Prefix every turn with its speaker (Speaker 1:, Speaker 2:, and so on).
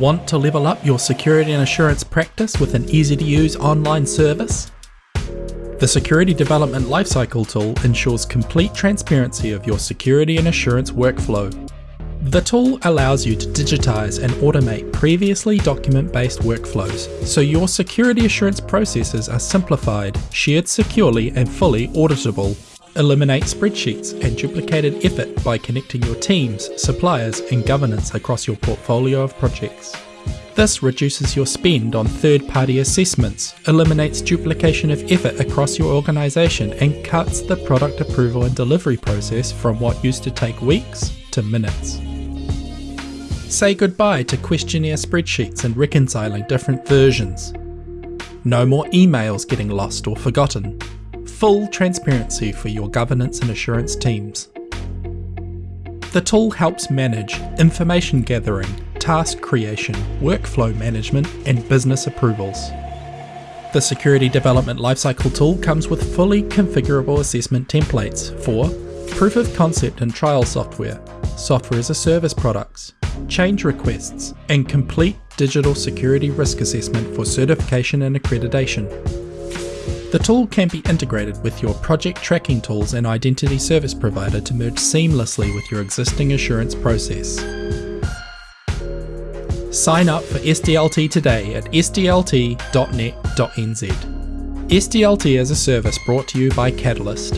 Speaker 1: Want to level up your security and assurance practice with an easy to use online service? The Security Development Lifecycle tool ensures complete transparency of your security and assurance workflow. The tool allows you to digitize and automate previously document based workflows so your security assurance processes are simplified, shared securely, and fully auditable. Eliminate spreadsheets and duplicated effort by connecting your teams, suppliers, and governance across your portfolio of projects. This reduces your spend on third party assessments, eliminates duplication of effort across your organisation, and cuts the product approval and delivery process from what used to take weeks to minutes. Say goodbye to questionnaire spreadsheets and reconciling different versions. No more emails getting lost or forgotten full transparency for your governance and assurance teams. The tool helps manage information gathering, task creation, workflow management, and business approvals. The Security Development Lifecycle tool comes with fully configurable assessment templates for proof of concept and trial software, software as a service products, change requests, and complete digital security risk assessment for certification and accreditation. The tool can be integrated with your project tracking tools and identity service provider to merge seamlessly with your existing assurance process. Sign up for SDLT today at sdlt.net.nz. SDLT is a service brought to you by Catalyst,